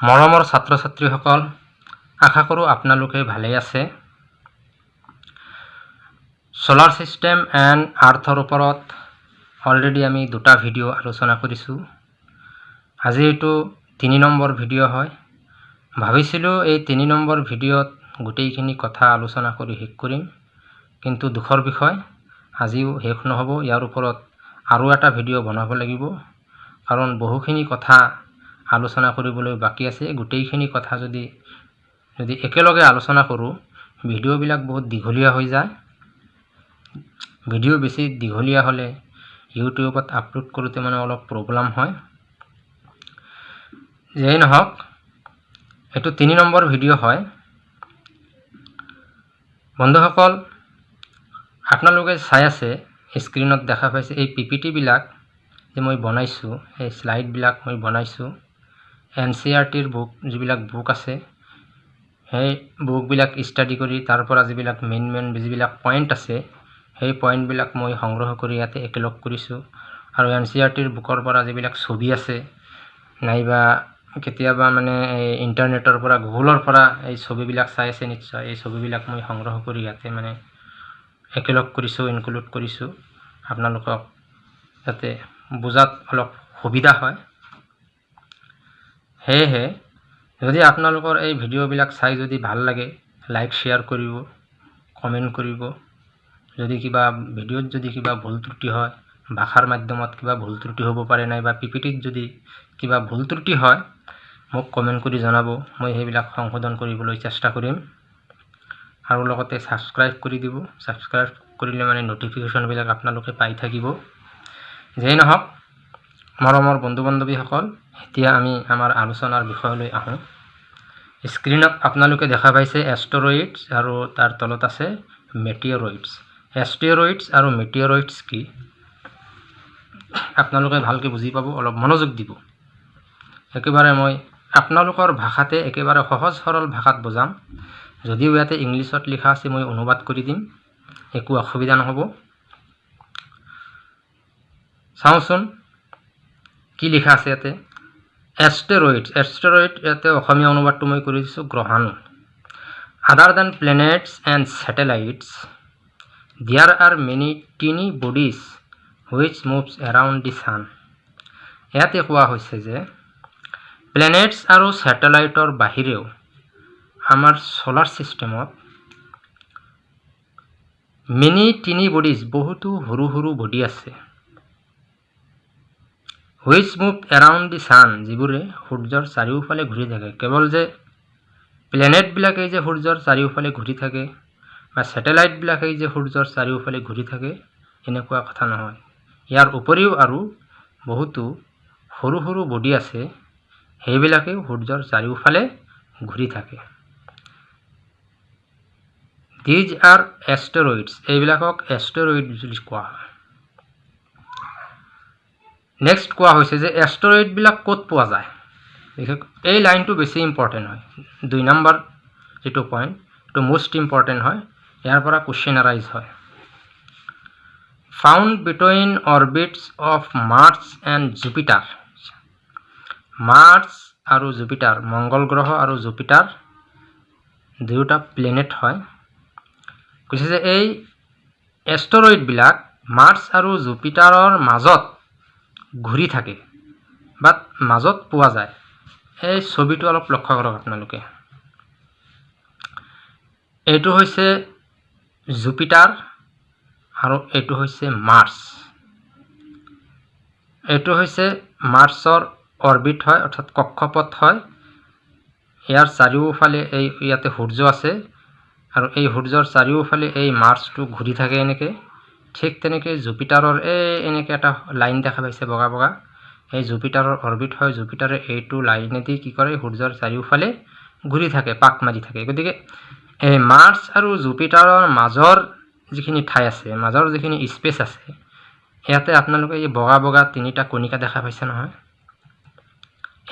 মৰমৰ ছাত্ৰ ছাত্ৰীসকল আশা কৰোঁ আপোনালোকে ভালেই আছে। ছ'লাৰ ছিষ্টেম এণ্ড আৰ্থৰ ওপৰত অলৰেডি আমি দুটা ভিডিঅ' আলোচনা কৰিছোঁ। আজি এইটো তিনি নম্বৰ ভিডিঅ' হয়। ভাবিছিলোঁ এই তিনি নম্বৰ ভিডিঅ'ত গোটেইখিনি কথা আলোচনা কৰি শেষ কৰিম কিন্তু দুখৰ বিষয় আজিও শেষ নহ'ব। ইয়াৰ ওপৰত আৰু এটা ভিডিঅ' বনাব লাগিব কাৰণ বহুখিনি কথা আলোচনা কৰিবলৈ বাকী আছে। গোটেইখিনি কথা যদি যদি একেলগে আলোচনা কৰোঁ ভিডিঅ'বিলাক বহুত দীঘলীয়া হৈ যায়। ভিডিঅ' বেছি দীঘলীয়া হ'লে ইউটিউবত আপলোড কৰোঁতে মানে অলপ প্ৰব্লেম হয়। যেই নহওক এইটো তিনি নম্বৰ ভিডিঅ' হয়। বন্ধুসকল আপোনালোকে চাই আছে স্ক্ৰীণত দেখা পাইছে এই পি পি টিবিলাক যে মই বনাইছোঁ এই শ্লাইডবিলাক মই বনাইছোঁ। এন চি আৰ টিৰ বুক যিবিলাক বুক আছে সেই বুকবিলাক ষ্টাডি কৰি তাৰ পৰা যিবিলাক মেইন মেইন যিবিলাক পইণ্ট আছে সেই পইণ্টবিলাক মই সংগ্ৰহ কৰি ইয়াতে একেলগ কৰিছোঁ। আৰু এন চি আৰ টিৰ বুকৰ পৰা যিবিলাক ছবি আছে নাইবা কেতিয়াবা মানে এই ইণ্টাৰনেটৰ পৰা গুগলৰ পৰা এই ছবিবিলাক চাই আছে নিশ্চয়। এই ছবিবিলাক মই সংগ্ৰহ কৰি ইয়াতে মানে একেলগ কৰিছোঁ ইনক্লুড কৰিছোঁ। আপোনালোকক যাতে বুজাত অলপ সুবিধা হয়। সেয়েহে যদি আপোনালোকৰ এই ভিডিঅ'বিলাক চাই যদি ভাল লাগে লাইক শ্বেয়াৰ কৰিব কমেণ্ট কৰিব। যদি কিবা ভিডিঅ'ত যদি কিবা ভুল ত্ৰুটি হয় ভাষাৰ মাধ্যমত কিবা ভুল ত্ৰুটি হ'ব পাৰে নাইবা পি পি টিত যদি কিবা ভুল ত্ৰুটি হয় মোক কমেণ্ট কৰি জনাব। মই সেইবিলাক সংশোধন কৰিবলৈ চেষ্টা কৰিম। আৰু লগতে ছাবস্ক্ৰাইব কৰি দিব। ছাবস্ক্ৰাইব কৰিলে মানে ন'টিফিকেশ্যনবিলাক আপোনালোকে পাই থাকিব। যেই নহওক মৰমৰ বন্ধু বান্ধৱীসকল এতিয়া আমি আমাৰ আলোচনাৰ বিষয়লৈ আহোঁ। স্ক্ৰীণত আপোনালোকে দেখা পাইছে এষ্টৰইডছ আৰু তাৰ তলত আছে মেটিঅৰইডছ এষ্টেৰইডছ আৰু মেটিঅৰইডছ কি? আপোনালোকে ভালকৈ বুজি পাব অলপ মনোযোগ দিব। একেবাৰে মই আপোনালোকৰ ভাষাতে একেবাৰে সহজ সৰল ভাষাত বুজাম। যদিও ইয়াতে ইংলিছত লিখা আছে মই অনুবাদ কৰি দিম। একো অসুবিধা নহ'ব। চাওঁচোন। কি লিখা আছে ইয়াতে? এষ্টেৰইড এষ্টেৰইড ইয়াতে অসমীয়া অনুবাদটো মই কৰি দিছোঁ গ্ৰহাণু। Other than planets and satellites there are many tiny bodies which moves around the sun ইয়াতে কোৱা হৈছে যে প্লেনেটছ আৰু ছেটেলাইটৰ বাহিৰেও আমাৰ ছ'লাৰ ছিষ্টেমত মিনি টিনি বডিজ বহুতো সৰু সৰু বডি আছে। Which move around the sun যিবোৰে সূৰ্যৰ চাৰিওফালে ঘূৰি থাকে। কেৱল যে প্লেনেটবিলাকেই যে সূৰ্যৰ চাৰিওফালে ঘূৰি থাকে বা ছেটেলাইটবিলাকেই যে সূৰ্যৰ চাৰিওফালে ঘূৰি থাকে এনেকুৱা কথা নহয়। ইয়াৰ উপৰিও আৰু বহুতো সৰু সৰু বডি আছে সেইবিলাকেও সূৰ্যৰ চাৰিওফালে ঘূৰি থাকে। দিজ আৰ এষ্টেৰইডছ এইবিলাকক এষ্টেৰইড বুলি কোৱা হয়। নেক্সট কোৱা হৈছে যে এষ্টেৰইডবিলাক ক'ত পোৱা যায়? বিশেষ এই লাইনটো বেছি ইম্পৰ্টেণ্ট হয়। দুই নম্বৰ যিটো পইণ্ট এইটো মষ্ট ইম্পৰ্টেণ্ট হয়। ইয়াৰ পৰা কুৱেশ্যন আৰাইজ হয়। Found between orbits of Mars and Jupiter Mars আৰু জুপিটাৰ মংগল গ্ৰহ আৰু জুপিটাৰ দুয়োটা প্লেনেট হয়। কৈছে যে এই এষ্টৰইডবিলাক মাৰ্চ আৰু জুপিটাৰৰ মাজত ঘূৰি থাকে বা মাজত পোৱা যায়। এই ছবিটো অলপ লক্ষ্য কৰক আপোনালোকে। এইটো হৈছে জুপিটাৰ আৰু এইটো হৈছে মাৰ্চ। এইটো হৈছে মাৰ্চৰ অৰবিট হয় অৰ্থাৎ কক্ষপথ হয়। ইয়াৰ চাৰিওফালে এই ইয়াতে সূৰ্য আছে আৰু এই সূৰ্যৰ চাৰিওফালে এই মাৰ্চটো ঘূৰি থাকে এনেকৈ। ঠিক তেনেকৈ জুপিটাৰৰ এই এনেকৈ এটা লাইন দেখা পাইছে বগা বগা। এই জুপিটাৰৰ অৰবিট হয় জুপিটাৰে এইটো লাইনেদি কি কৰে সূৰ্যৰ চাৰিওফালে ঘূৰি থাকে পাক মাৰি থাকে। গতিকে এই মাৰ্চ আৰু জুপিটাৰৰ মাজৰ যিখিনি ঠাই আছে মাজৰ যিখিনি স্পেচ আছে ইয়াতে আপোনালোকে এই বগা বগা তিনিটা কণিকা দেখা পাইছে নহয়।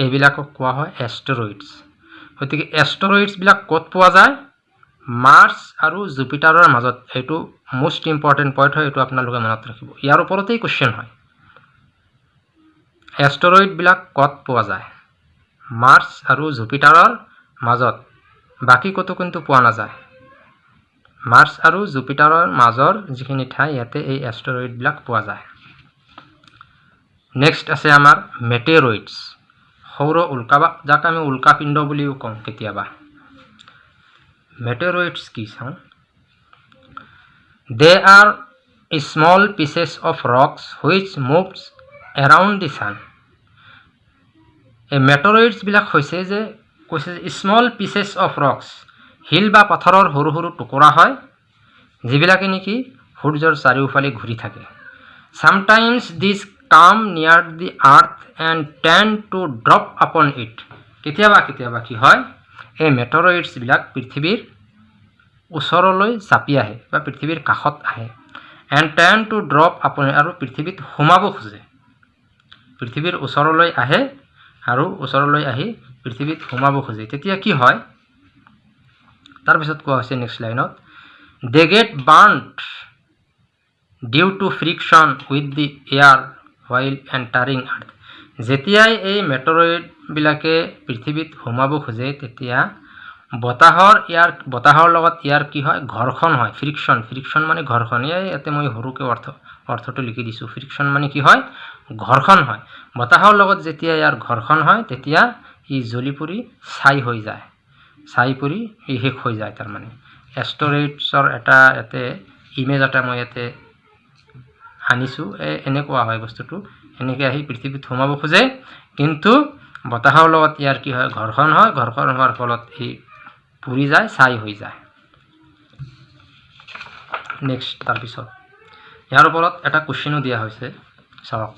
এইবিলাকক কোৱা হয় এষ্টৰইডছ গতিকে এষ্টৰইডছবিলাক ক'ত পোৱা যায়? মাৰ্চ আৰু জুপিটাৰৰ মাজত। এইটো মষ্ট ইম্পৰ্টেণ্ট পইণ্ট হয় এইটো আপোনালোকে মনত ৰাখিব। ইয়াৰ ওপৰতেই কুৱেশ্যন হয়। এষ্টৰইডবিলাক ক'ত পোৱা যায়? মাৰ্চ আৰু জুপিটাৰৰ মাজত। বাকী ক'তো কিন্তু পোৱা নাযায়। মাৰ্চ আৰু জুপিটাৰৰ মাজৰ যিখিনি ঠাই ইয়াতে এই এষ্টৰইডবিলাক পোৱা যায়। নেক্সট আছে আমাৰ মেটেৰইডছ সৌৰ উল্কা বা যাক আমি উল্কাপিণ্ড বুলিও কওঁ কেতিয়াবা। মেটেৰইডছ কি চাওঁ? They are small pieces of rocks which moves around the sun এই মেটৰইডছবিলাক হৈছে যে কৈছে যে স্মল পিচেছ অফ ৰকছ শিল বা পাথৰৰ সৰু সৰু টুকুৰা হয় যিবিলাকে নেকি সূৰ্যৰ চাৰিওফালে ঘূৰি থাকে। চামটাইমছ দিছ come near the earth and tend to drop upon it কেতিয়াবা কেতিয়াবা কি হয় এই মেটৰইডছবিলাক পৃথিৱীৰ ওচৰলৈ চাপি আহে বা পৃথিৱীৰ কাষত আহে। এণ্ড টেন টু ড্ৰপ আপন আৰু পৃথিৱীত সোমাব খোজে। পৃথিৱীৰ ওচৰলৈ আহে আৰু ওচৰলৈ আহি পৃথিৱীত সোমাব খোজে। তেতিয়া কি হয়? তাৰপিছত কোৱা হৈছে নেক্সট লাইনত they get burned due to friction with the air while entering earth যেতিয়াই এই মেটৰইডবিলাকে পৃথিৱীত সোমাব খোজে তেতিয়া বতাহৰ ইয়াৰ বতাহৰ লগত ইয়াৰ কি হয়? ঘৰ্ষণ হয়। ফ্ৰিকশ্যন ফ্ৰিকশ্যন মানে ঘৰ্ষণ। এই ইয়াতে মই সৰুকৈ অৰ্থ অৰ্থটো লিখি দিছোঁ। ফ্ৰিকশ্যন মানে কি হয়? ঘৰ্ষণ হয়। বতাহৰ লগত যেতিয়া ইয়াৰ ঘৰ্ষণ হয় তেতিয়া ই জ্বলি পৰি ছাই হৈ যায়। ছাই পৰি ই শেষ হৈ যায় তাৰমানে। এষ্টৰেটছৰ এটা ইয়াতে ইমেজ এটা মই ইয়াতে আনিছোঁ। এই এনেকুৱা হয় বস্তুটো। এনেকৈ আহি পৃথিৱীত সোমাব খোজে। কিন্তু বতাহৰ লগত ইয়াৰ কি হয়? ঘৰ্ষণ হয়। ঘৰ্ষণ হোৱাৰ ফলত ই পুৰি যায় ছাই হৈ যায়। নেক্সট তাৰপিছত ইয়াৰ ওপৰত এটা কুৱেশ্যনো দিয়া হৈছে। চাওক।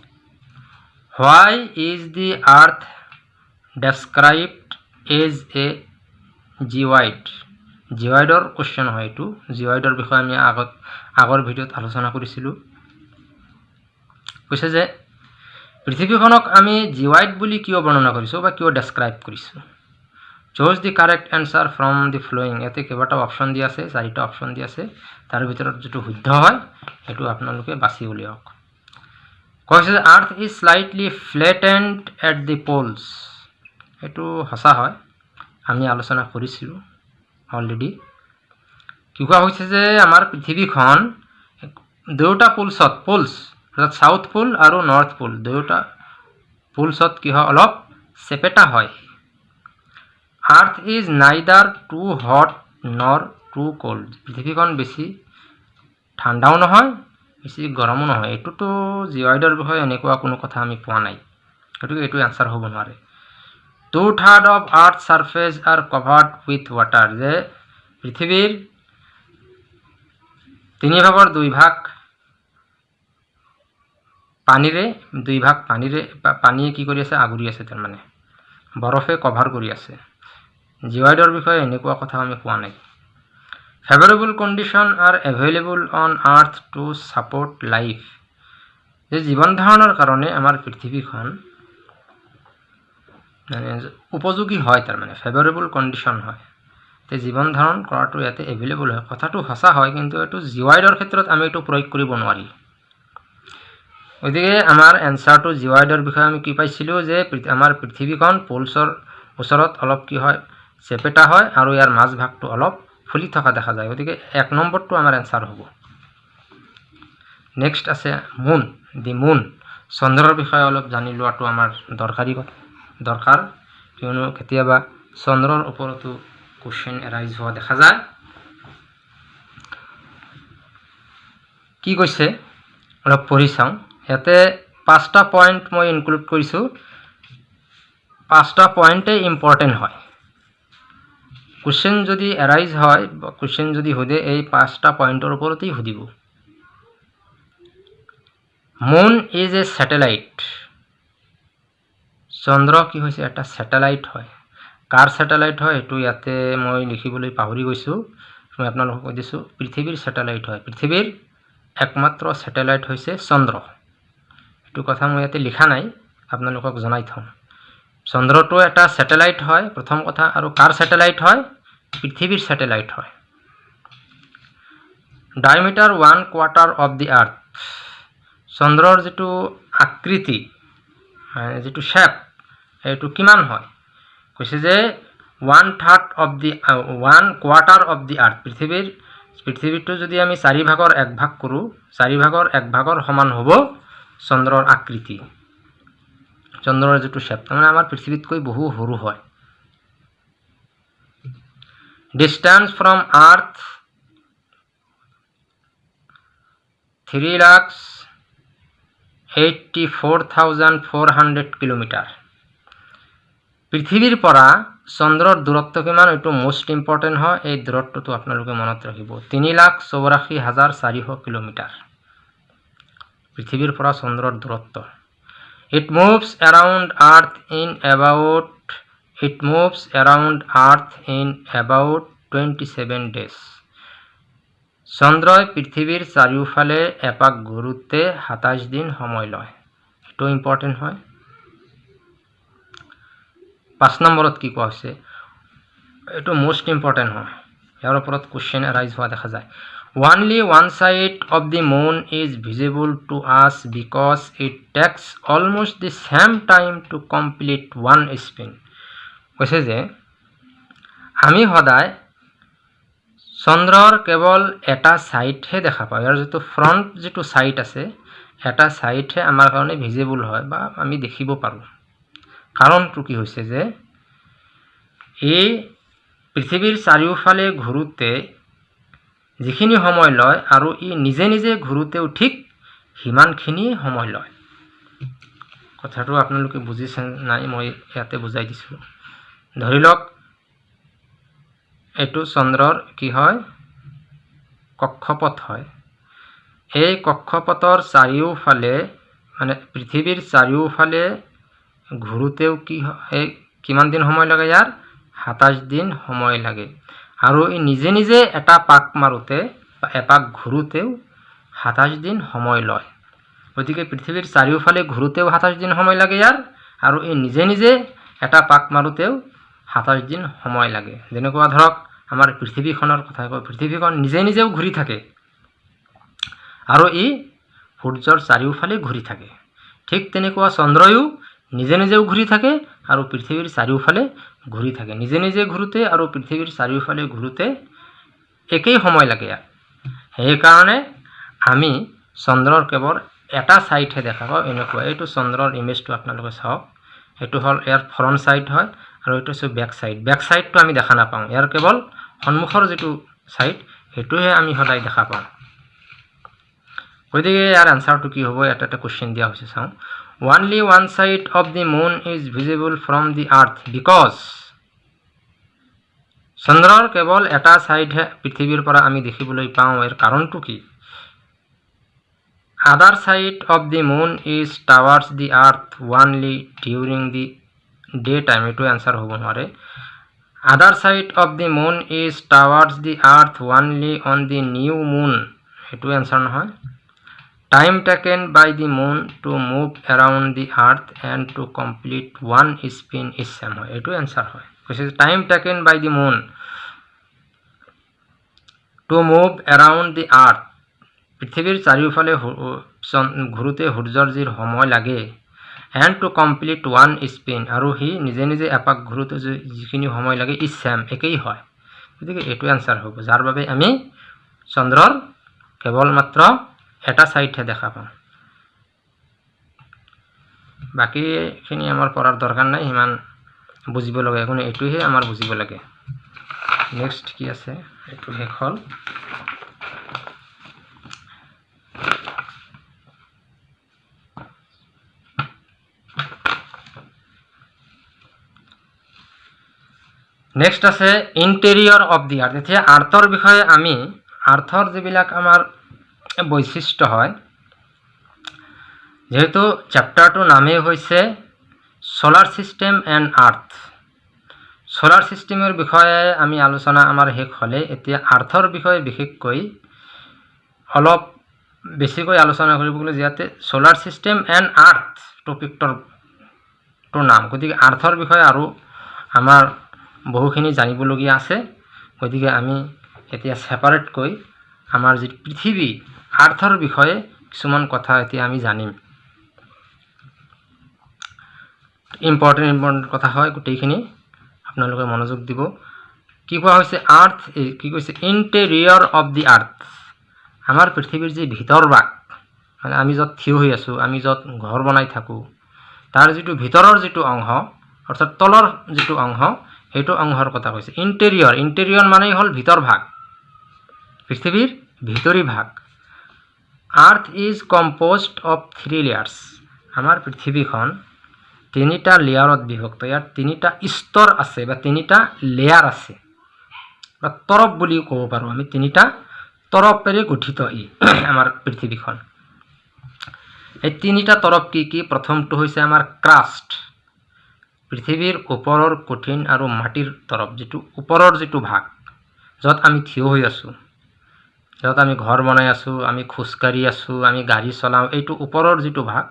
Why is the earth described as a geoid জিৱাইডৰ question হয় এইটো। জিৱাইডৰ বিষয়ে আমি আগত আগৰ ভিডিঅ'ত আলোচনা কৰিছিলোঁ। কৈছে যে পৃথিৱীখনক আমি জিৱাইড বুলি কিয় বৰ্ণনা কৰিছোঁ বা কিয় ডেছক্ৰাইব কৰিছোঁ? Choose the correct answer from the following ইয়াতে কেইবাটাও অপশ্যন দি আছে চাৰিটা অপশ্যন দি আছে। তাৰ ভিতৰত যিটো শুদ্ধ হয় সেইটো আপোনালোকে বাছি উলিয়াওক। কৈছে যে earth is slightly flattened at the poles সেইটো সঁচা হয় আমি আলোচনা কৰিছিলোঁ অলৰেডি কি কোৱা হৈছে যে আমাৰ পৃথিৱীখন দুয়োটা পোলছত পোলছ অৰ্থাৎ ছাউথ পোল আৰু নৰ্থ পোল দুয়োটা পোলছত কি হয় অলপ চেপেটা হয়। Earth is neither too hot nor too cold পৃথিৱীখন বেছি ঠাণ্ডাও নহয় বেছি গৰমো নহয়। এইটোতো জিৱাইডৰ বিষয়ে এনেকুৱা কোনো কথা আমি পোৱা নাই। গতিকে এইটো এনচাৰ হ'ব নোৱাৰে। Two third of earth surface are covered with water যে পৃথিৱীৰ তিনি ভাগৰ দুই ভাগ পানীৰে দুই ভাগ পানীৰে পানীয়ে কি কৰি আছে আগুৰি আছে তাৰমানে। বৰফে কভাৰ কৰি আছে। জিৱাইডৰ বিষয়ে এনেকুৱা কথা আমি পোৱা নাই। Favourable condition are available on earth to support life যে জীৱন ধাৰণৰ কাৰণে আমাৰ পৃথিৱীখন মানে উপযোগী হয় তাৰমানে ফেভাৰেবল কণ্ডিশ্যন হয়। তে জীৱন ধাৰণ কৰাটো ইয়াতে এভেইলেবল হয়। কথাটো সঁচা হয় কিন্তু এইটো জিৱাইডৰ ক্ষেত্ৰত আমি এইটো প্ৰয়োগ কৰিব নোৱাৰি। গতিকে আমাৰ এনচাৰটো জিৱাইডৰ বিষয়ে আমি কি পাইছিলোঁ যে আমাৰ পৃথিৱীখন পলছৰ ওচৰত অলপ কি হয় চেপেটা হয় আৰু ইয়াৰ মাজভাগটো অলপ ফুলি থকা দেখা যায়। গতিকে এক নম্বৰটো আমাৰ এনচাৰ হ'ব। নেক্সট আছে মুন দি মুন চন্দ্ৰৰ বিষয়ে অলপ জানি লোৱাটো আমাৰ দৰকাৰী দৰকাৰ। কিয়নো কেতিয়াবা চন্দ্ৰৰ ওপৰতো কুৱেশ্যন এৰাইজ হোৱা দেখা যায়। কি কৈছে? অলপ পঢ়ি চাওঁ। ইয়াতে পাঁচটা পইণ্ট মই ইনক্লুড কৰিছোঁ। পাঁচটা পইণ্টেই ইম্পৰ্টেণ্ট হয়। কুৱেশ্যন যদি এৰাইজ হয় কুৱেশ্যন যদি সোধে এই পাঁচটা পইণ্টৰ ওপৰতেই সুধিব। মুন ইজ এ ছেটেলাইট চন্দ্ৰ কি হৈছে? এটা ছেটেলাইট হয়। কাৰ ছেটেলাইট হয়? সেইটো ইয়াতে মই লিখিবলৈ পাহৰি গৈছোঁ। মই আপোনালোকক কৈ দিছোঁ পৃথিৱীৰ ছেটেলাইট হয়। পৃথিৱীৰ একমাত্ৰ ছেটেলাইট হৈছে চন্দ্ৰ। এইটো কথা মই ইয়াতে লিখা নাই আপোনালোকক জনাই থওঁ চন্দ্ৰটো এটা ছেটেলাইট হয় প্ৰথম কথা আৰু কাৰ ছেটেলাইট হয়? পৃথিৱীৰ ছেটেলাইট হয়। Diameter one quarter of the earth চন্দ্ৰৰ যিটো আকৃতি যিটো শ্বেপ এইটো কিমান হয়? কৈছে যে one third of the one quarter of the earth পৃথিৱীৰ পৃথিৱীটো যদি আমি চাৰি ভাগৰ এক ভাগ কৰোঁ চাৰি ভাগৰ এক ভাগৰ সমান হ'ব চন্দ্ৰৰ আকৃতি। চন্দ্ৰৰ যিটো শ্বেপ তাৰমানে আমাৰ পৃথিৱীতকৈ বহু সৰু হয়। Distance from earth three lakhs eighty four thousand four hundred kilometre পৃথিৱীৰ পৰা চন্দ্ৰৰ দূৰত্ব কিমান এইটো মষ্ট ইম্পৰ্টেণ্ট হয়। এই দূৰত্বটো আপোনালোকে মনত ৰাখিব। তিনি লাখ চৌৰাশী হাজাৰ চাৰিশ কিলোমিটাৰ। পৃথিৱীৰ পৰা চন্দ্ৰৰ দূৰত্ব। About it moves around earth in about twenty seven days চন্দ্ৰই পৃথিৱীৰ চাৰিওফালে এপাক ঘূৰোঁতে সাতাইছ দিন সময় লয়। এইটো ইম্পৰ্টেণ্ট হয়। পাঁচ নম্বৰত কি কোৱা হৈছে? এইটো মষ্ট ইম্পৰ্টেণ্ট হয়। ইয়াৰ ওপৰত কুৱেশ্যন এৰাইজ হোৱা দেখা যায়। Only one side of the moon is visible to us because it takes almost the same time to complete one spin কৈছে যে? আমি সদায় চন্দ্ৰৰ কেৱল এটা ছাইডহে দেখা পাওঁ। ইয়াৰ যিটো ফ্ৰণ্ট যিটো ছাইড আছে এটা ছাইডহে আমাৰ কাৰণে ভিজিবল হয় বা আমি দেখিব পাৰোঁ। কাৰণটো কি হৈছে যে এই পৃথিৱীৰ চাৰিওফালে ঘূৰোঁতে যিখিনি সময় লয় আৰু ই নিজে নিজে ঘূৰোঁতেও ঠিক সিমানখিনি সময় লয়। কথাটো আপোনালোকে বুজিছে নাই মই ইয়াতে বুজাই দিছোঁ। ধৰি লওক এইটো চন্দ্ৰৰ কি হয়? কক্ষপথ হয়। এই কক্ষপথৰ চাৰিওফালে মানে পৃথিৱীৰ চাৰিওফালে ঘূৰোঁতেও কি হয় কিমান দিন সময় লাগে ইয়াৰ? সাতাইছ দিন সময় লাগে। আৰু ই নিজে নিজে এটা পাক মাৰোঁতে বা এপাক ঘূৰোঁতেও সাতাইছ দিন সময় লয়। গতিকে পৃথিৱীৰ চাৰিওফালে ঘূৰোঁতেও সাতাইছ দিন সময় লাগে ইয়াৰ আৰু ই নিজে নিজে এটা পাক মাৰোঁতেও সাতাইছ দিন সময় লাগে। যেনেকুৱা ধৰক আমাৰ পৃথিৱীখনৰ কথা কয় পৃথিৱীখন নিজে নিজেও ঘূৰি থাকে আৰু ই সূৰ্যৰ চাৰিওফালে ঘূৰি থাকে। ঠিক তেনেকুৱা চন্দ্ৰয়ো নিজে নিজেও ঘূৰি থাকে আৰু পৃথিৱীৰ চাৰিওফালে ঘূৰি থাকে। নিজে নিজে ঘূৰোঁতে আৰু পৃথিৱীৰ চাৰিওফালে ঘূৰোঁতে একেই সময় লাগে ইয়াত। সেইকাৰণে আমি চন্দ্ৰৰ কেৱল এটা ছাইডহে দেখা পাওঁ এনেকুৱা। এইটো চন্দ্ৰৰ ইমেজটো আপোনালোকে চাওক। এইটো হ'ল ইয়াৰ ফ্ৰণ্ট ছাইড হয় আৰু এইটো হৈছে বেক ছাইড বেক ছাইডটো আমি দেখা নাপাওঁ। ইয়াৰ কেৱল সন্মুখৰ যিটো ছাইড সেইটোহে আমি সদায় দেখা পাওঁ। গতিকে ইয়াৰ এনচাৰটো কি হ'ব? এটা এটা কুৱেশ্যন দিয়া হৈছে চাওঁ। Only one side of the moon is visible from the earth because চন্দ্ৰৰ কেৱল এটা ছাইডহে পৃথিৱীৰ পৰা আমি দেখিবলৈ পাওঁ ইয়াৰ কাৰণটো কি other side of the moon is towards the earth only during the day time এইটো এনচাৰ হ'ব নোৱাৰে other side of the moon is towards the earth only on the new moon সেইটো এনচাৰ নহয় time taken by the moon to move around the earth and to complete one spin is same হয় এইটো answer হয় কৈছে time taken by the moon to move around the earth পৃথিৱীৰ চাৰিওফালে ঘূৰোঁতে সূৰ্যৰ যি সময় লাগে and to complete one spin আৰু সি নিজে নিজে এপাক ঘূৰোঁতে যিখিনি সময় লাগে ই ছেম একেই হয় গতিকে এইটো এনচাৰ হ'ব যাৰ বাবে আমি চন্দ্ৰৰ কেৱল মাত্ৰ এটা ছাইডহে দেখা পাওঁ বাকীখিনি আমাৰ পঢ়াৰ দৰকাৰ নাই সিমান বুজিব লগা একো নাই এইটোহে আমাৰ বুজিব লাগে। নেক্সট কি আছে? এইটো শেষ হ'ল। নেক্সট আছে ইণ্টেৰিয়ৰ অফ দি আৰ্থ এতিয়া আৰ্থৰ বিষয়ে আমি আৰ্থৰ যিবিলাক আমাৰ বৈশিষ্ট্য হয়। যিহেতু চেপ্টাৰটোৰ নামেই হৈছে solar system and earth solar ছিষ্টেমৰ বিষয়ে আমি আলোচনা আমাৰ শেষ হ'লে এতিয়া আৰ্থৰ বিষয়ে বিশেষকৈ অলপ বেছিকৈ আলোচনা কৰিব গ'লে যিহেতু ছ'লাৰ ছিষ্টেম এণ্ড আৰ্থ টপিকটোৰ নাম। গতিকে আৰ্থৰ বিষয়ে আৰু আমাৰ বহুখিনি জানিবলগীয়া আছে। গতিকে আমি এতিয়া ছেপাৰেটকৈ আমাৰ যি পৃথিৱী আৰ্থৰ বিষয়ে কিছুমান কথা এতিয়া আমি জানিম। ইম্পৰ্টেণ্ট ইম্পৰ্টেণ্ট কথা হয় গোটেইখিনি। আপোনালোকে মনোযোগ দিব। কি কোৱা হৈছে? আৰ্থ কি কৈছে? ইণ্টেৰিয়ৰ অফ দি আৰ্থ আমাৰ পৃথিৱীৰ যি ভিতৰ ভাগ মানে আমি য'ত থিয় হৈ আছোঁ আমি য'ত ঘৰ বনাই থাকোঁ তাৰ যিটো ভিতৰৰ যিটো অংশ অৰ্থাৎ তলৰ যিটো অংশ সেইটো অংশৰ কথা কৈছে। ইণ্টেৰিয়ৰ ইণ্টেৰিয়ৰ মানেই হ'ল ভিতৰ ভাগ। পৃথিৱীৰ ভিতৰি ভাগ। Earth is composed of three layers. আমাৰ পৃথিৱীখন তিনিটা লেয়াৰত বিভক্ত। ইয়াত তিনিটা স্তৰ আছে বা তিনিটা লেয়াৰ আছে। বা তৰপ বুলিও ক'ব পাৰোঁ আমি। তিনিটা তৰপেৰে গঠিত ই আমাৰ পৃথিৱীখন। এই তিনিটা তৰপ কি কি? প্ৰথমটো হৈছে আমাৰ ক্ৰাষ্ট। পৃথিৱীৰ ওপৰৰ কঠিন আৰু মাটিৰ তৰপ যিটো ওপৰৰ যিটো ভাগ য'ত আমি থিয় হৈ আছোঁ। য'ত আমি ঘৰ বনাই আছোঁ আমি খোজকাঢ়ি আছোঁ আমি গাড়ী চলাওঁ এইটো ওপৰৰ যিটো ভাগ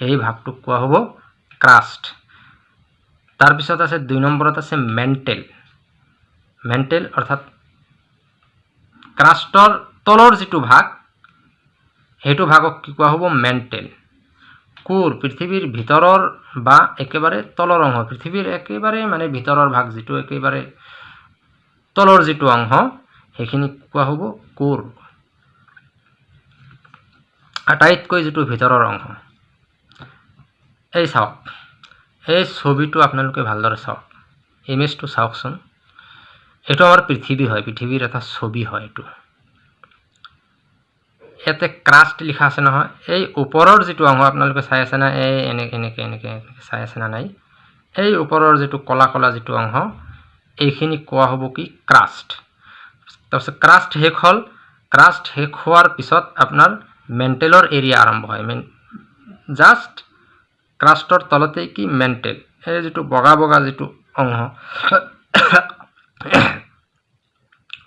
এই ভাগটোক কোৱা হ'ব ক্ৰাষ্ট তাৰপিছত আছে দুই নম্বৰত আছে মেণ্টেল মেণ্টেল অৰ্থাৎ ক্ৰাষ্টৰ তলৰ যিটো ভাগ সেইটো ভাগক কি কোৱা হ'ব? মেণ্টেল কোৰ পৃথিৱীৰ ভিতৰৰ বা একেবাৰে তলৰ অংশ পৃথিৱীৰ একেবাৰে মানে ভিতৰৰ ভাগ যিটো একেবাৰে তলৰ যিটো অংশ সেইখিনি কোৱা হ'ব কোৰ। আটাইতকৈ যিটো ভিতৰৰ অংশ। এই চাওক এই ছবিটো আপোনালোকে ভালদৰে চাওক। ইমেজটো চাওকচোন। এইটো আমাৰ পৃথিৱী হয় পৃথিৱীৰ এটা ছবি হয় এইটো। ইয়াতে ক্ৰাষ্ট লিখা আছে নহয়। এই ওপৰৰ যিটো অংশ আপোনালোকে চাই আছে না এই এনেকৈ এনেকৈ এনেকৈ এনেকৈ চাই আছে না নাই? এই ওপৰৰ যিটো ক'লা ক'লা যিটো অংশ এইখিনি কোৱা হ'ব কি ক্ৰাষ্ট তাৰপিছত ক্ৰাষ্ট শেষ হ'ল ক্ৰাষ্ট শেষ হোৱাৰ পিছত আপোনাৰ মেণ্টেলৰ এৰিয়া আৰম্ভ হয় মেন জাষ্ট ক্ৰাষ্টৰ তলতেই কি মেণ্টেল এই যিটো বগা বগা যিটো অংশ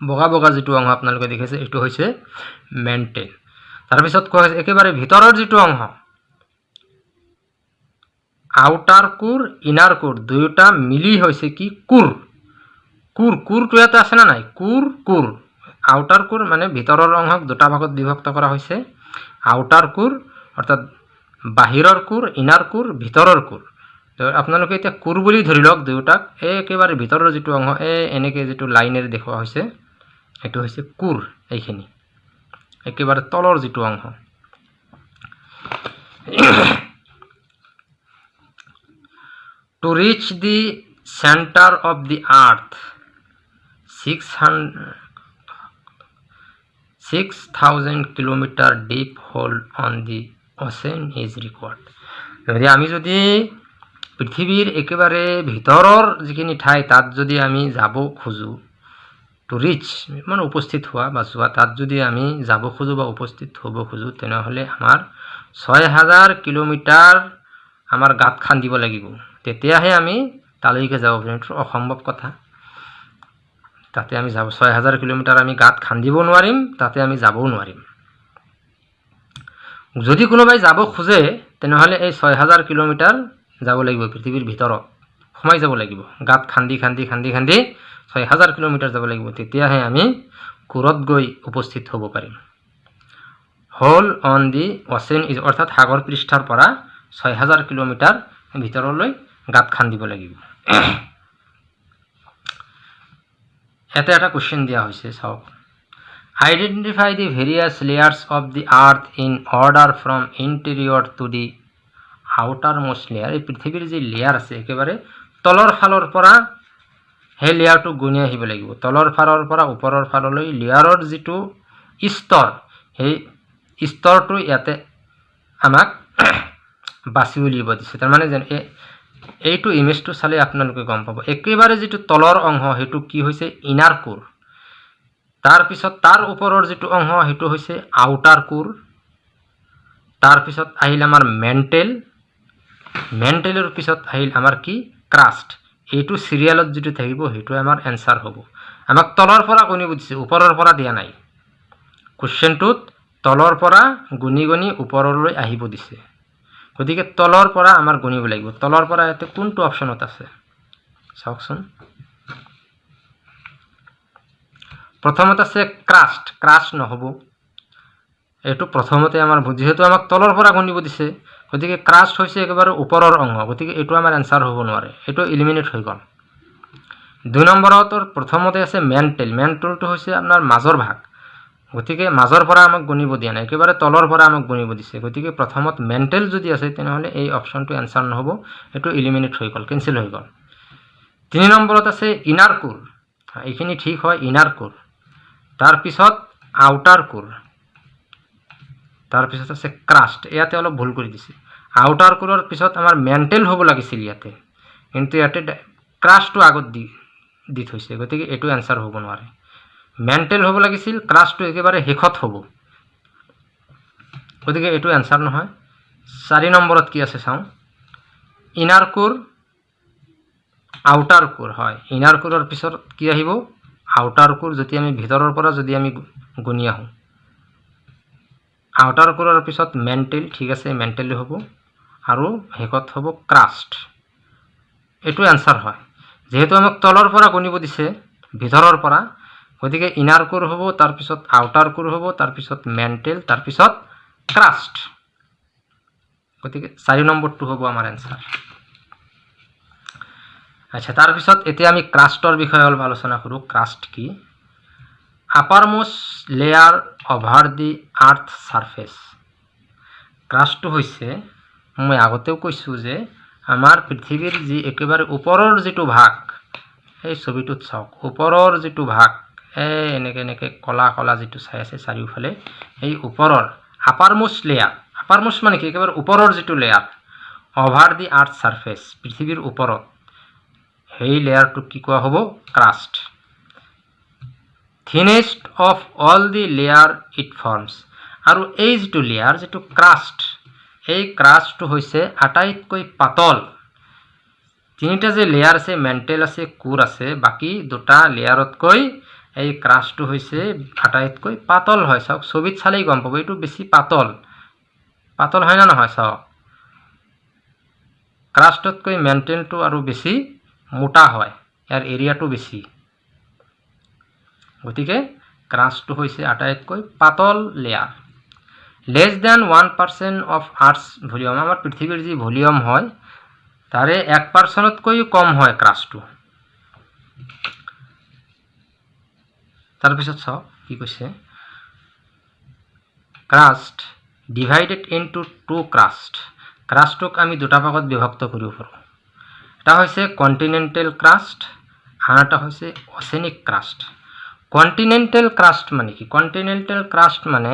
বগা বগা যিটো অংশ আপোনালোকে দেখিছে এইটো হৈছে মেণ্টেল তাৰপিছত কোৱা হৈছে একেবাৰে ভিতৰৰ যিটো অংশ আউটাৰ কোৰ ইনাৰ কোৰ দুয়োটা মিলি হৈছে কি কোৰ কোৰ কোৰটো এটা আছেনে নাই? কোৰ কোৰ। আউটাৰ কোৰ মানে ভিতৰৰ অংশক দুটা ভাগত বিভক্ত কৰা হৈছে। আউটাৰ কোৰ অৰ্থাৎ বাহিৰৰ কোৰ ইনাৰ কোৰ ভিতৰৰ কোৰ। আপোনালোকে এতিয়া কোৰ বুলি ধৰি লওক দুয়োটাক এই একেবাৰে ভিতৰৰ যিটো অংশ এই এনেকৈ যিটো লাইনেৰে দেখুওৱা হৈছে সেইটো হৈছে কোৰ এইখিনি। একেবাৰে তলৰ যিটো অংশ। To reach the centre of the earth 6000 kilometre deep hole on the ocean is required গতি আমি যদি পৃথিৱীৰ একেবাৰে ভিতৰৰ যিখিনি ঠাই তাত যদি আমি যাব খোজোঁ টু ৰিচ মানে উপস্থিত হোৱা বা চোৱা তাত যদি আমি যাব খোজোঁ বা উপস্থিত হব খোজোঁ তেনেহ'লে আমাৰ ছয় হাজাৰ কিলোমিটাৰ আমাৰ গাঁত খান্দিব লাগিব। তেতিয়াহে আমি তালৈকে যাব পাৰিম। এইটো অসম্ভৱ কথা। তাতে আমি যাব ছয় হাজাৰ কিলোমিটাৰ আমি গাঁত খান্দিব নোৱাৰিম তাতে আমি যাবও নোৱাৰিম। যদি কোনোবাই যাব খোজে তেনেহ'লে এই ছয় হাজাৰ কিলোমিটাৰ যাব লাগিব পৃথিৱীৰ ভিতৰত। সোমাই যাব লাগিব। গাঁত খান্দি খান্দি খান্দি খান্দি ছয় হাজাৰ কিলোমিটাৰ যাব লাগিব। তেতিয়াহে আমি কোৰত গৈ উপস্থিত হ'ব পাৰিম। হ'ল অন দি অচেন ইজ অৰ্থাৎ সাগৰ পৃষ্ঠৰ পৰা ছয় হাজাৰ কিলোমিটাৰ ভিতৰলৈ গাঁত খান্দিব লাগিব। ইয়াতে এটা কুৱেশ্যন দিয়া হৈছে চাওক identify the various layers of the earth in order from interior to the outer most layer এই পৃথিৱীৰ যি লেয়াৰ আছে একেবাৰে তলৰ ফালৰ পৰা সেই লেয়াৰটো গুণি আহিব লাগিব। তলৰ ফালৰ পৰা ওপৰৰ ফাললৈ লেয়াৰৰ যিটো স্তৰ সেই স্তৰটো ইয়াতে আমাক বাছি উলিয়াব দিছে। তাৰমানে যেন এইটো ইমেজটো চালে আপোনালোকে গম পাব। একেবাৰে যিটো তলৰ অংশ সেইটো কি হৈছে? ইনাৰ কোৰ তাৰপিছত তাৰ ওপৰৰ যিটো অংশ সেইটো হৈছে আউটাৰ কোৰ তাৰপিছত আহিল আমাৰ মেণ্টেল মেণ্টেলৰ পিছত আহিল আমাৰ কি? ক্ৰাষ্ট এইটো চিৰিয়েলত যিটো থাকিব সেইটো আমাৰ এনচাৰ হ'ব। আমাক তলৰ পৰা গণিব দিছে ওপৰৰ পৰা দিয়া নাই। কুৱেশ্যনটোত তলৰ পৰা গুণি গুণি ওপৰলৈ আহিব দিছে। গতিকে তলৰ পৰা আমাৰ গণিব লাগিব। তলৰ পৰা ইয়াতে কোনটো অপশ্যনত আছে? চাওকচোন। প্ৰথমত আছে ক্ৰাষ্ট ক্ৰাষ্ট নহ'ব। এইটো প্ৰথমতে আমাৰ যিহেতু আমাক তলৰ পৰা গণিব দিছে গতিকে ক্ৰাষ্ট হৈছে একেবাৰে ওপৰৰ অংশ। গতিকে এইটো আমাৰ এনচাৰ হ'ব নোৱাৰে। এইটো ইলিমিনেট হৈ গ'ল। দুই নম্বৰতৰ প্ৰথমতে আছে মেণ্টেল মেণ্টেলটো হৈছে আপোনাৰ মাজৰ ভাগ। গতিকে মাজৰ পৰা আমাক গণিব দিয়া নাই একেবাৰে তলৰ পৰা আমাক গণিব দিছে। গতিকে প্ৰথমত মেণ্টেল যদি আছে তেনেহ'লে এই অপশ্যনটো এনচাৰ নহ'ব এইটো ইলিমিনেট হৈ গ'ল কেঞ্চেল হৈ গ'ল। তিনি নম্বৰত আছে ইনাৰ কোৰ এইখিনি ঠিক হয় ইনাৰ কোৰ তাৰপিছত আউটাৰ কোৰ তাৰপিছত আছে ক্ৰাষ্ট ইয়াতে অলপ ভুল কৰি দিছে। আউটাৰ কোৰৰ পিছত আমাৰ মেণ্টেল হ'ব লাগিছিল ইয়াতে। কিন্তু ইয়াতে ক্ৰাছটো আগত দি দি থৈছে গতিকে এইটো এনচাৰ হ'ব নোৱাৰে। মেণ্টেল হ'ব লাগিছিল ক্ৰাছটো একেবাৰে শেষত হ'ব। গতিকে এইটো এনচাৰ নহয়। চাৰি নম্বৰত কি আছে চাওঁ। ইনাৰ কোৰ আউটাৰ কোৰ হয়। ইনাৰ কোৰৰ পিছত কি আহিব? আউটাৰ কোৰ যদি আমি ভিতৰৰ পৰা যদি আমি গুণি আহোঁ। আউটাৰ কোৰৰ পিছত মেণ্টেল ঠিক আছে মেণ্টেলি হ'ব। আৰু শেষত হ'ব ক্ৰাষ্ট এইটো এনচাৰ হয়। যিহেতু আমাক তলৰ পৰা গণিব দিছে ভিতৰৰ পৰা গতিকে ইনাৰ কোৰ হ'ব তাৰপিছত আউটাৰ কোৰ হ'ব তাৰপিছত মেণ্টেল তাৰপিছত ক্ৰাষ্ট গতিকে চাৰি নম্বৰটো হ'ব আমাৰ এনচাৰ আচ্ছা তাৰপিছত এতিয়া আমি ক্ৰাষ্টৰ বিষয়ে অলপ আলোচনা কৰোঁ। ক্ৰাষ্ট কি? Uppermost layer over the earth surface ক্ৰাষ্টটো হৈছে মই আগতেও কৈছোঁ যে আমাৰ পৃথিৱীৰ যি একেবাৰে ওপৰৰ যিটো ভাগ সেই ছবিটোত চাওক ওপৰৰ যিটো ভাগ এই এনেকৈ এনেকৈ কলা কলা যিটো চাই আছে চাৰিওফালে এই ওপৰৰ আপাৰমোষ্ট লেয়াৰ আপাৰমোষ্ট মানে কি? একেবাৰে ওপৰৰ যিটো layer over the earth surface পৃথিৱীৰ ওপৰত সেই লেয়াৰটোক কি কোৱা হ'ব? Crust thinnest of all the layer it forms আৰু এই যিটো লেয়াৰ যিটো ক্ৰাষ্ট এই ক্ৰাষ্টটো হৈছে আটাইতকৈ পাতল। তিনিটা যে লেয়াৰ আছে মেণ্টেল আছে কোৰ আছে বাকী দুটা লেয়াৰতকৈ এই ক্ৰাছটো হৈছে আটাইতকৈ পাতল হয় চাওক ছবিত চালেই গম পাব এইটো বেছি পাতল। পাতল হয় না নহয় চাওক? ক্ৰাষ্টতকৈ মেণ্টেলটো আৰু বেছি মোটা হয় ইয়াৰ এৰিয়াটো বেছি। গতিকে ক্ৰাছটো হৈছে আটাইতকৈ পাতল layer less than one percent of earth's volume আমাৰ পৃথিৱীৰ যি ভলিউম হয় তাৰে এক পাৰ্চেণ্টতকৈও কম হয় ক্ৰাছটো। তাৰপিছত চাওক কি কৈছে। Crust divided into two crust ক্ৰাষ্টটোক আমি দুটা ভাগত বিভক্ত কৰিব পাৰোঁ। এটা হৈছে কণ্টিনেণ্টেল ক্ৰাষ্ট আন এটা হৈছে অচেনিক ক্ৰাষ্ট কণ্টিনেণ্টেল ক্ৰাষ্ট মানে কি? কণ্টিনেণ্টেল ক্ৰাষ্ট মানে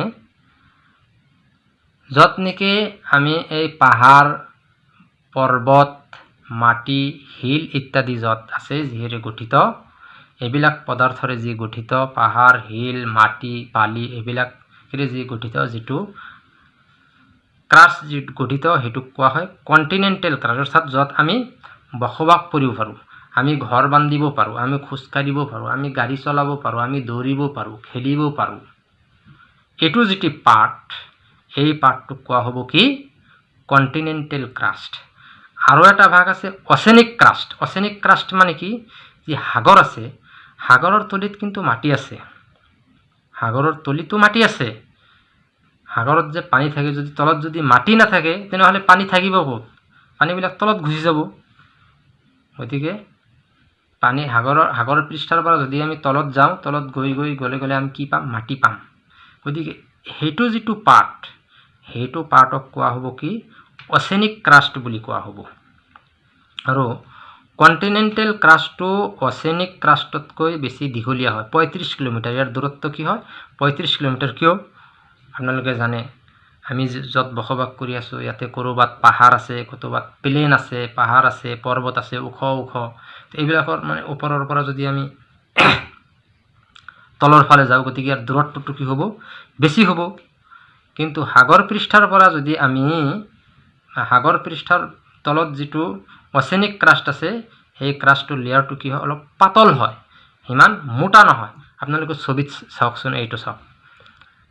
য'ত নেকি আমি এই পাহাৰ পৰ্বত মাটি শিল ইত্যাদি য'ত আছে যিহেৰে গঠিত এইবিলাক পদাৰ্থৰে যি গঠিত পাহাৰ শিল মাটি বালি এইবিলাকেৰে যি গঠিত যিটো ক্ৰাছ যি গঠিত সেইটোক কোৱা হয় কণ্টিনেণ্টেল ক্ৰাছ অৰ্থাৎ য'ত আমি বসবাস কৰিব পাৰোঁ। আমি ঘৰ বান্ধিব পাৰোঁ আমি খোজকাঢ়িব পাৰোঁ আমি গাড়ী চলাব পাৰোঁ আমি দৌৰিব পাৰোঁ খেলিব পাৰোঁ। এইটো যিটো পাৰ্ট এই পাৰ্টটোক কোৱা হ'ব কি? কণ্টিনেণ্টেল ক্ৰাষ্ট আৰু এটা ভাগ আছে অচেনিক ক্ৰাষ্ট অচেনিক ক্ৰাষ্ট মানে কি? যি সাগৰ আছে সাগৰৰ তলিত কিন্তু মাটি আছে। সাগৰৰ তলিতো মাটি আছে। সাগৰত যে পানী থাকে যদি তলত যদি মাটি নাথাকে তেনেহ'লে পানী থাকিব ক'ত? পানীবিলাক তলত গুচি যাব। গতিকে পানী সাগৰৰ সাগৰ পৃষ্ঠৰ পৰা যদি আমি তলত যাওঁ তলত গৈ গৈ গ'লে গ'লে আমি কি পাম? মাটি পাম। গতিকে সেইটো যিটো পাৰ্ট সেইটো পাৰ্টক কোৱা হ'ব কি? অচেনিক ক্ৰাষ্ট বুলি কোৱা হ'ব। আৰু কণ্টিনেণ্টেল ক্ৰাষ্টটো অচেনিক ক্ৰাষ্টতকৈ বেছি দীঘলীয়া হয়। পঁয়ত্ৰিছ কিলোমিটাৰ। ইয়াৰ দূৰত্ব কি হয়? পঁয়ত্ৰিছ কিলোমিটাৰ কিয়? আপোনালোকে জানে। আমি য'ত বসবাস কৰি আছোঁ ইয়াতে ক'ৰবাত পাহাৰ আছে ক'ৰবাত প্লেন আছে পাহাৰ আছে পৰ্বত আছে ওখ ওখ। এইবিলাকৰ মানে ওপৰৰ পৰা যদি আমি তলৰ ফালে যাওঁ গতিকে ইয়াৰ দূৰত্বটো কি হ'ব? বেছি হ'ব। কিন্তু সাগৰ পৃষ্ঠৰ পৰা যদি আমি সাগৰ পৃষ্ঠৰ তলত যিটো অচেনিক ক্ৰাষ্ট আছে সেই ক্ৰাষ্টটোৰ লেয়াৰটো কি হয়? অলপ পাতল হয় সিমান মোটা নহয়। আপোনালোকে ছবিত চাওকচোন এইটো চাওক।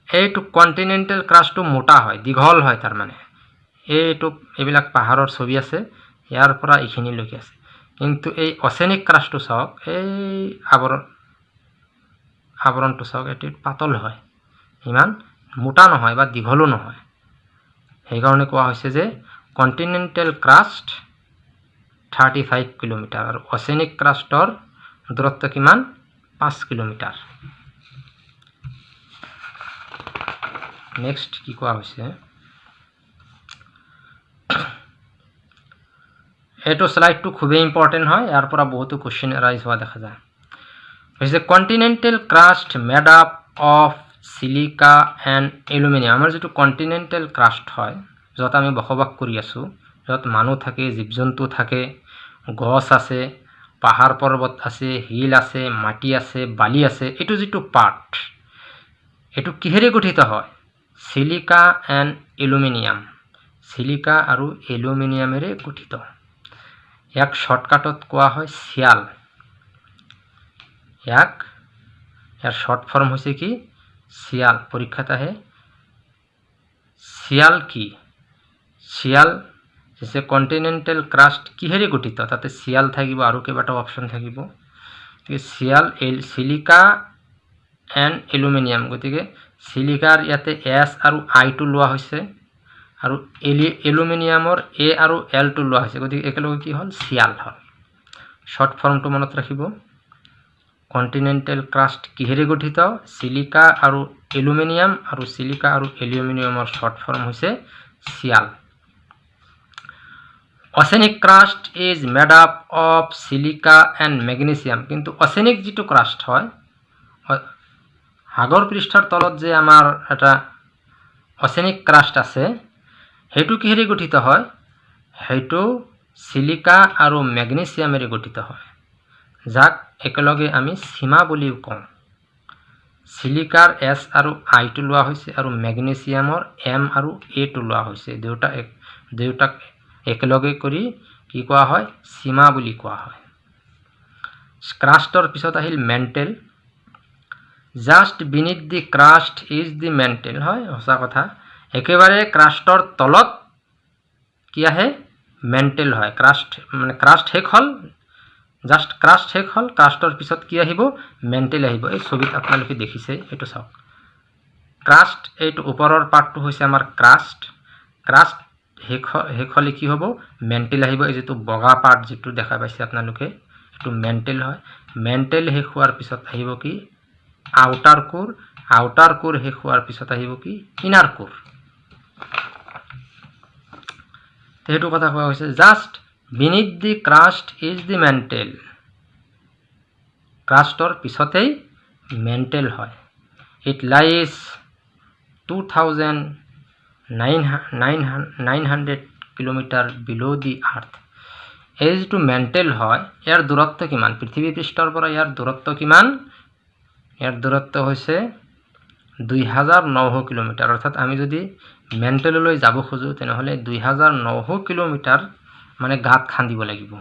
এইটো কণ্টিনেণ্টেল ক্ৰাছটো মোটা হয় দীঘল হয় তাৰমানে। এইটো এইবিলাক পাহাৰৰ ছবি আছে ইয়াৰ পৰা এইখিনিলৈকে আছে। কিন্তু এই অচেনিক ক্ৰাছটো চাওক এই আৱৰণ আৱৰণটো চাওক এইটো পাতল হয়। ইমান মোটা নহয় বা দীঘলো নহয়। সেইকাৰণে কোৱা হৈছে যে continental crust thirty five kilometer আৰু অচেনিক ক্ৰাষ্টৰ দূৰত্ব কিমান? পাঁচ কিলোমিটাৰ। নেক্সট কি কোৱা হৈছে? এইটো শ্লাইডটো খুবেই ইম্পৰ্টেণ্ট হয়। ইয়াৰ পৰা বহুতো কুৱেশ্যন এৰাইজ হোৱা দেখা যায়। হৈছে continental crust made up of silica and aluminium আমাৰ যিটো কণ্টিনেণ্টেল ক্ৰাষ্ট হয় য'ত আমি বসবাস কৰি আছোঁ য'ত মানুহ থাকে জীৱ জন্তু থাকে গছ আছে পাহাৰ পৰ্বত আছে শিল আছে মাটি আছে বালি আছে এইটো যিটো পাৰ্ট এইটো কিহেৰে গঠিত হয়? Chilika and aluminium. চিলিকা আৰু এলুমিনিয়ামেৰে গঠিত। ইয়াক শ্বৰ্টকাটত কোৱা হয় চিয়াল ইয়াক ইয়াৰ শ্বৰ্ট ফৰ্ম হৈছে কি? চিয়াল পৰীক্ষাত আহে। চিয়াল কি? চিয়াল হৈছে কণ্টিনেণ্টেল ক্ৰাষ্ট কিহেৰে গঠিত? তাতে চিয়াল থাকিব আৰু কেইবাটাও অপশ্যন থাকিব। গতিকে sial L silica and aluminium গতিকে চিলিকাৰ ইয়াতে এছ আৰু আইটো লোৱা হৈছে আৰু এলি এলুমিনিয়ামৰ এ আৰু এলটো লোৱা হৈছে। গতিকে একেলগে কি হ'ল? চিয়াল হ'ল। শ্বৰ্ট ফৰ্মটো মনত ৰাখিব। কণ্টিনেণ্টেল ক্ৰাষ্ট কিহেৰে গঠিত? চিলিকা আৰু এলুমিনিয়াম আৰু চিলিকা আৰু এলুমিনিয়ামৰ শ্বৰ্ট ফৰ্ম হৈছে sial oceanic crust is made up of silica and magnesium. কিন্তু অচেনিক যিটো ক্ৰাষ্ট হয় সাগৰ পৃষ্ঠৰ তলত যে আমাৰ এটা অচেনিক ক্ৰাষ্ট আছে সেইটো কিহেৰে গঠিত হয়? সেইটো চিলিকা আৰু মেগনেছিয়ামেৰে গঠিত হয়। যাক একেলগে আমি সীমা বুলিও কওঁ। চিলিকাৰ এছ আৰু আইটো লোৱা হৈছে আৰু মেগনেছিয়ামৰ এম আৰু এটো লোৱা হৈছে। দুয়োটা এক দুয়োটাক একেলগে কৰি কি কোৱা হয়? সীমা বুলি কোৱা হয়। ক্ৰাষ্টৰ পিছত আহিল mantle. Just beneath the crust is the mantle হয় সঁচা কথা। একেবাৰে ক্ৰাষ্টৰ তলত কি আহে? মেণ্টেল হয়। ক্ৰাষ্ট মানে ক্ৰাষ্ট শেষ হ'ল। জাষ্ট ক্ৰাষ্ট শেষ হ'ল ক্ৰাষ্টৰ পিছত কি আহিব? মেণ্টেল আহিব। এই ছবিত আপোনালোকে দেখিছে এইটো চাওক। ক্ৰাষ্ট এইটো ওপৰৰ পাৰ্টটো হৈছে আমাৰ ক্ৰাষ্ট। ক্ৰাষ্ট শেষ শেষ হ'লে কি হ'ব? মেণ্টেল আহিব এই যিটো বগা পাৰ্ট যিটো দেখা পাইছে আপোনালোকে এইটো মেণ্টেল হয়। মেণ্টেল শেষ হোৱাৰ পিছত আহিব কি? আউটাৰ কোৰ আউটাৰ কোৰ শেষ হোৱাৰ পিছত আহিব কি? ইনাৰ কোৰ সেইটো কথা কোৱা হৈছে just beneath the crust is the mantle ক্ৰাষ্টৰ পিছতেই মেণ্টেল হয়। It lies two thousand nine nine nine hundred kilometre below' the earth এই যিটো মেণ্টেল হয় ইয়াৰ দূৰত্ব কিমান? পৃথিৱী পৃষ্ঠৰ পৰা ইয়াৰ দূৰত্ব কিমান? ইয়াৰ দূৰত্ব হৈছে দুই হাজাৰ নশ কিলোমিটাৰ। অৰ্থাৎ আমি যদি মেণ্টেললৈ যাব খোজোঁ তেনেহ'লে দুই হাজাৰ নশ কিলোমিটাৰ মানে গাঁত খান্দিব লাগিব।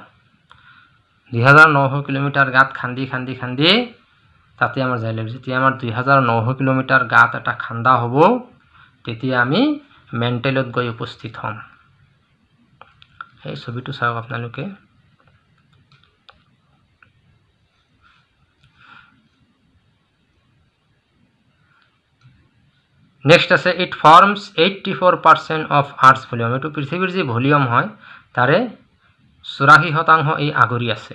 দুই হাজাৰ নশ কিলোমিটাৰ গাঁত খান্দি খান্দি খান্দি তাতে আমাৰ যাই লাগিব। যেতিয়া আমাৰ দুই হাজাৰ নশ কিলোমিটাৰ গাঁত এটা খান্দা হ'ব তেতিয়া আমি মেণ্টেলত গৈ উপস্থিত হ'ম। সেই ছবিটো চাওক আপোনালোকে। নেক্সট আছে it forms eighty four percent of earth's volume এইটো পৃথিৱীৰ যি ভলিউম হয় তাৰে চৌৰাশী শতাংশ এই আগুৰি আছে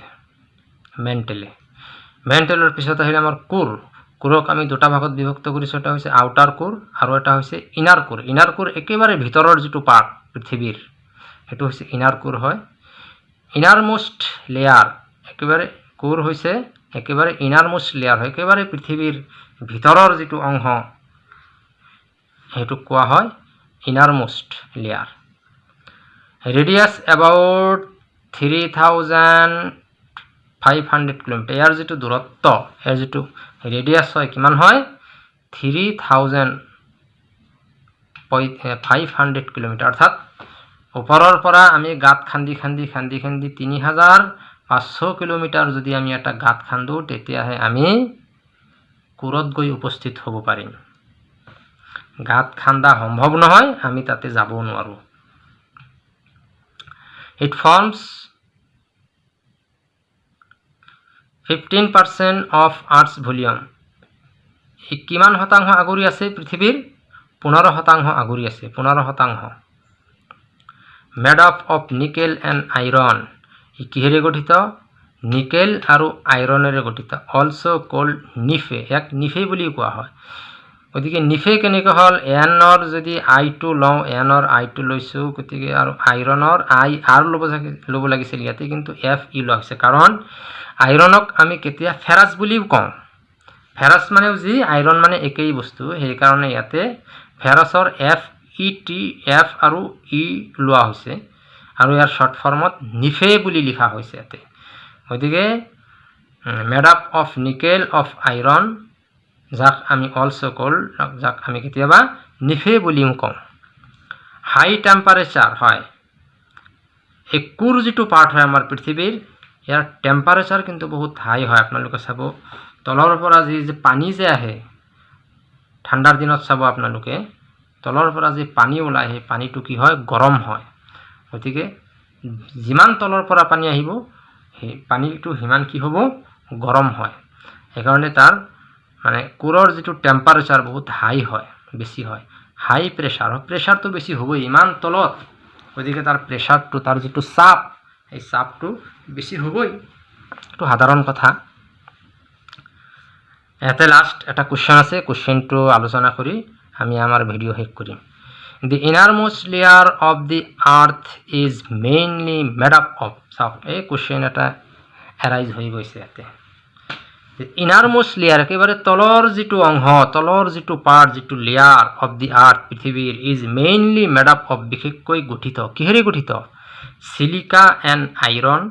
মেণ্টেলে। মেণ্টেলৰ পিছত আহিলে আমাৰ কোৰ। কোৰক আমি দুটা ভাগত বিভক্ত কৰিছোঁ এটা হৈছে আউটাৰ কোৰ আৰু এটা হৈছে ইনাৰ কোৰ ইনাৰ কোৰ একেবাৰে ভিতৰৰ যিটো পাৰ্ট পৃথিৱীৰ সেইটো হৈছে ইনাৰ কোৰ হয়। ইনাৰ মোষ্ট লেয়াৰ একেবাৰে কোৰ হৈছে একেবাৰে ইনাৰ মোষ্ট লেয়াৰ হয়। একেবাৰে পৃথিৱীৰ ভিতৰৰ যিটো অংশ সেইটোক কোৱা হয় inner most layer radius about three thousand five hundred kilometre ইয়াৰ যিটো দূৰত্ব ইয়াৰ যিটো ৰেডিয়াছ হয় কিমান হয়? Three thousand five hundred kilometre. অৰ্থাৎ ওপৰৰ পৰা আমি গাঁত খান্দি খান্দি খান্দি খান্দি তিনি হাজাৰ পাঁচশ কিলোমিটাৰ যদি আমি এটা গাঁত খান্দোঁ তেতিয়াহে আমি কোৰত গৈ উপস্থিত হ'ব পাৰিম। গাঁত খান্দা সম্ভৱ নহয় আমি তাতে যাবও নোৱাৰোঁ। It forms fifteen percent of earth's volume কিমান শতাংশ আগুৰি আছে পৃথিৱীৰ? পোন্ধৰ শতাংশ আগুৰি আছে পোন্ধৰ শতাংশ। Made up of nickel and iron ই কিহেৰে গঠিত? নিকেল আৰু আইৰণেৰে গঠিত। Also' called NiFe. ইয়াক নিফে বুলি কোৱা হয়। গতিকে নিফে কেনেকৈ হ'ল? এনৰ যদি আইটো লওঁ এনৰ আইটো লৈছোঁ গতিকে আৰু আইৰণৰ আই আৰ ল'ব ল'ব লাগিছিল ইয়াতে কিন্তু এফ ই লোৱা হৈছে। কাৰণ আইৰণক আমি কেতিয়া ফেৰাছ বুলিও কওঁ। ফেৰাছ মানেও যি আইৰণ মানে একেই বস্তু। সেইকাৰণে ইয়াতে ফেৰাছৰ এফ ই টি এফ আৰু ই লোৱা হৈছে। আৰু ইয়াৰ শ্বৰ্ট ফৰ্মত নিফে বুলি লিখা হৈছে ইয়াতে। গতিকে made up of nickel of iron যাক আমি অলছ' কল যাক আমি কেতিয়াবা নিফে বুলিও কওঁ। হাই টেম্পাৰেচাৰ হয়। এই কোৰ যিটো পাৰ্ট হয় আমাৰ পৃথিৱীৰ ইয়াৰ টেম্পাৰেচাৰ কিন্তু বহুত হাই হয় আপোনালোকে চাব। তলৰ পৰা যি যে পানী যে আহে ঠাণ্ডাৰ দিনত চাব আপোনালোকে তলৰ পৰা যি পানী ওলায় সেই পানীটো কি হয়? গৰম হয়। গতিকে যিমান তলৰ পৰা পানী আহিব সেই পানীটো সিমান কি হ'ব? গৰম হয়। সেইকাৰণে তাৰ মানে কোৰৰ যিটো টেম্পাৰেচাৰ বহুত হাই হয় বেছি হয়। হাই প্ৰেছাৰ প্ৰেছাৰটো বেছি হ'বই। ইমান তলত। গতিকে তাৰ প্ৰেছাৰটো তাৰ যিটো চাপ সেই চাপটো বেছি হ'বই। এইটো সাধাৰণ কথা। ইয়াতে লাষ্ট এটা কুৱেশ্যন আছে কুৱেশ্যনটো আলোচনা কৰি আমি আমাৰ ভিডিঅ' শেষ কৰিম। The innermost layer of the earth is mainly made up of চাওক এই কুৱেশ্যন এটা এৰাইজ হৈ গৈছে ইয়াতে। ইনাৰমোষ্ট লেয়াৰ একেবাৰে তলৰ যিটো অংশ তলৰ যিটো পাৰ্ট যিটো লেয়াৰ অফ দি আৰ্থ পৃথিৱীৰ is mainly made up of বিশেষকৈ গঠিত। কিহেৰে গঠিত? চিলিকা এণ্ড আইৰণ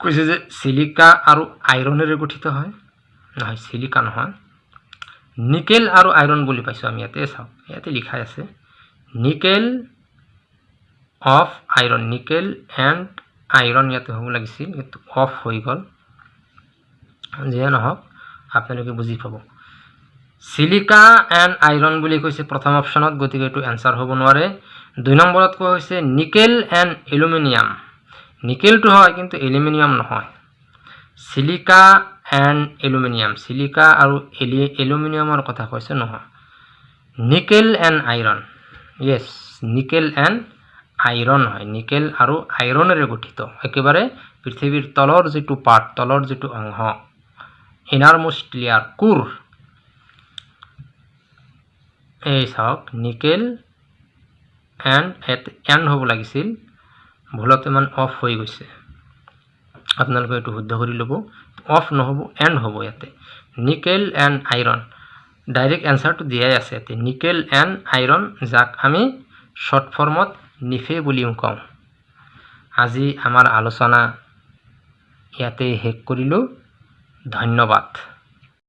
কৈছে যে চিলিকা আৰু আইৰণেৰে গঠিত হয়। নহয় চিলিকা নহয়। নিকেল আৰু আইৰণ বুলি পাইছোঁ আমি ইয়াতে চাওক ইয়াতে লিখাই আছে। Nickel of iron nickel and iron ইয়াতে হ'ব লাগিছিল অফ হৈ গ'ল। যিয়ে নহওক আপোনালোকে বুজি পাব। চিলিকা এণ্ড আইৰণ বুলি কৈছে প্ৰথম অপশ্যনত গতিকে এইটো এনচাৰ হ'ব নোৱাৰে। দুই নম্বৰত কোৱা হৈছে নিকেল এণ্ড এলুমিনিয়াম নিকেলটো হয় কিন্তু এলুমিনিয়াম নহয়। চিলিকা এণ্ড এলুমিনিয়াম চিলিকা আৰু এলি এলুমিনিয়ামৰ কথা কৈছে নহয়। Nickel and iron yes nickel and iron হয়। নিকেল আৰু আইৰণেৰে গঠিত। একেবাৰে পৃথিৱীৰ তলৰ যিটো পাৰ্ট তলৰ যিটো অংশ ইনাৰমোষ্ট লেয়াৰ কোৰ এই চাওক নিকেল এণ্ড এণ্ড হ'ব লাগিছিল। ভুলতে মানে অফ হৈ গৈছে। আপোনালোকে এইটো শুদ্ধ কৰি ল'ব। অফ নহ'ব এণ্ড হ'ব ইয়াতে। নিকেল এণ্ড আইৰণ ডাইৰেক্ট এনচাৰটো দিয়াই আছে ইয়াতে। নিকেল এণ্ড আইৰণ যাক আমি শ্বৰ্ট ফৰ্মত নিফে বুলিও কওঁ। আজি আমাৰ আলোচনা ইয়াতে শেষ কৰিলোঁ। ধন্যবাদ।